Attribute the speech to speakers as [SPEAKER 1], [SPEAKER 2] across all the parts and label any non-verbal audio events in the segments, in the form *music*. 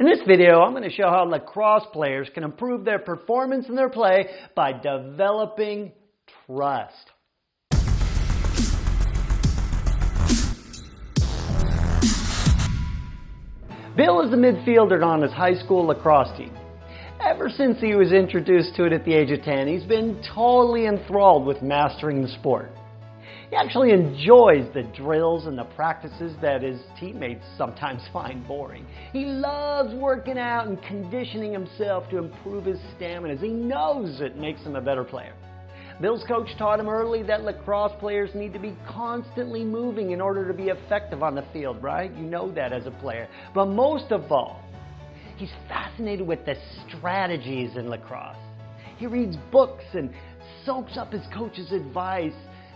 [SPEAKER 1] In this video, I'm going to show how lacrosse players can improve their performance in their play by developing trust. Bill is a midfielder on his high school lacrosse team. Ever since he was introduced to it at the age of 10, he's been totally enthralled with mastering the sport. He actually enjoys the drills and the practices that his teammates sometimes *laughs* find boring. He loves working out and conditioning himself to improve his stamina as he knows it makes him a better player. Bill's coach taught him early that lacrosse players need to be constantly moving in order to be effective on the field, right? You know that as a player. But most of all, he's fascinated with the strategies in lacrosse. He reads books and soaks up his coach's advice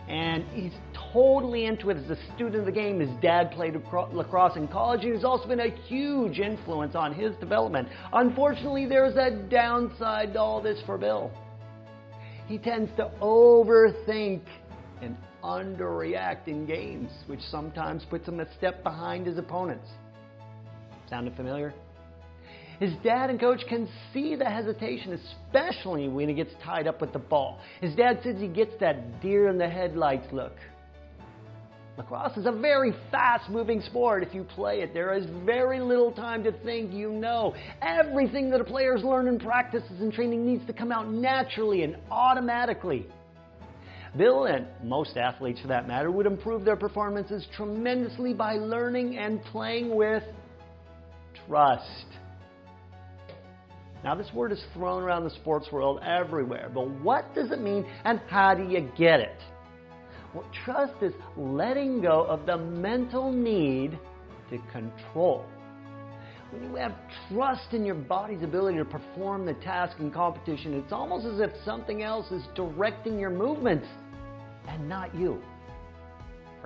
[SPEAKER 1] and he's totally into it as a student of the game. His dad played lacrosse in college, and he's also been a huge influence on his development. Unfortunately, there's a downside to all this for Bill. He tends to overthink and underreact in games, which sometimes puts him a step behind his opponents. Sounded familiar? His dad and coach can see the hesitation, especially when he gets tied up with the ball. His dad says he gets that deer in the headlights look. Lacrosse is a very fast moving sport if you play it. There is very little time to think, you know. Everything that a player's learned in practices and training needs to come out naturally and automatically. Bill and most athletes for that matter would improve their performances tremendously by learning and playing with trust. Now, this word is thrown around the sports world everywhere, but what does it mean and how do you get it? Well, trust is letting go of the mental need to control. When you have trust in your body's ability to perform the task in competition, it's almost as if something else is directing your movements and not you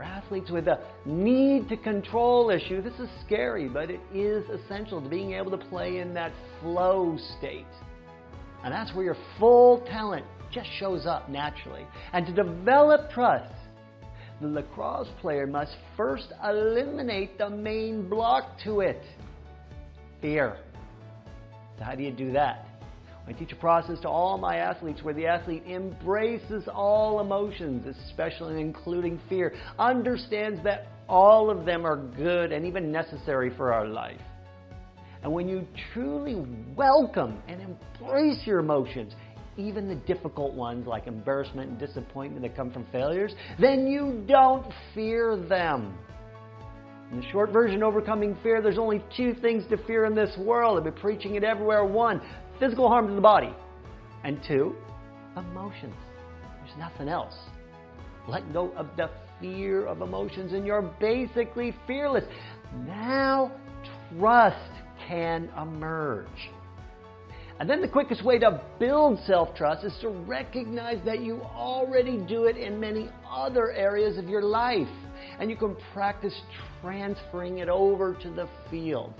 [SPEAKER 1] for athletes with a need to control issue, this is scary, but it is essential to being able to play in that flow state. And that's where your full talent just shows up naturally. And to develop trust, the lacrosse player must first eliminate the main block to it fear. So, how do you do that? I teach a process to all my athletes where the athlete embraces all emotions, especially including fear, understands that all of them are good and even necessary for our life. And when you truly welcome and embrace your emotions, even the difficult ones like embarrassment and disappointment that come from failures, then you don't fear them. In the short version, overcoming fear, there's only two things to fear in this world. I've been preaching it everywhere. One, physical harm to the body. And two, emotions. There's nothing else. Let go of the fear of emotions and you're basically fearless. Now, trust can emerge. And then the quickest way to build self trust is to recognize that you already do it in many other areas of your life. And you can practice transferring it over to the field.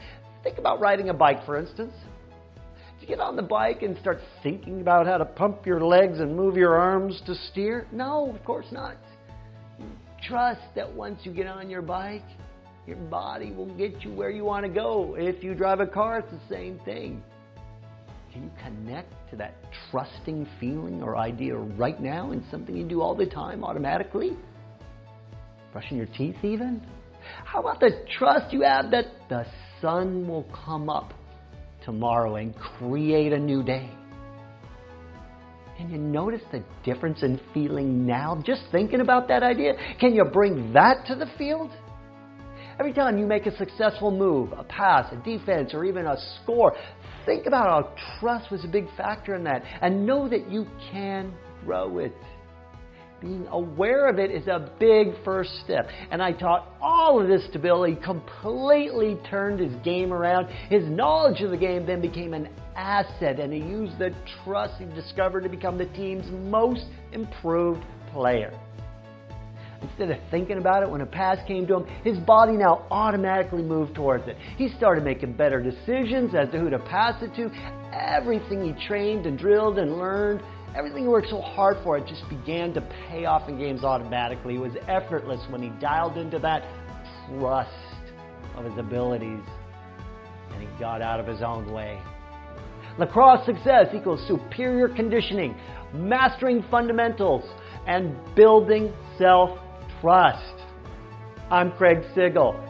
[SPEAKER 1] Think about riding a bike, for instance. You get on the bike and start thinking about how to pump your legs and move your arms to steer? No, of course not. Trust that once you get on your bike, your body will get you where you want to go. If you drive a car, it's the same thing. Can you connect to that trusting feeling or idea right now in something you do all the time automatically? Brushing your teeth, even? How about the trust you have that the sun will come up tomorrow and create a new day. Can you notice the difference in feeling now just thinking about that idea? Can you bring that to the field? Every time you make a successful move, a pass, a defense, or even a score, think about how trust was a big factor in that and know that you can grow it being aware of it is a big first step. And I taught all of this to Bill. He completely turned his game around. His knowledge of the game then became an asset, and he used the trust he discovered to become the team's most improved player. Instead of thinking about it when a pass came to him, his body now automatically moved towards it. He started making better decisions as to who to pass it to. Everything he trained and drilled and learned Everything he worked so hard for, it just began to pay off in games automatically. It was effortless when he dialed into that trust of his abilities and he got out of his own way. Lacrosse success equals superior conditioning, mastering fundamentals, and building self trust. I'm Craig Sigl.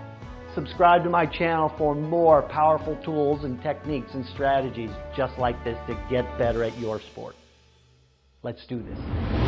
[SPEAKER 1] Subscribe to my channel for more powerful tools and techniques and strategies just like this to get better at your sport. Let's do this.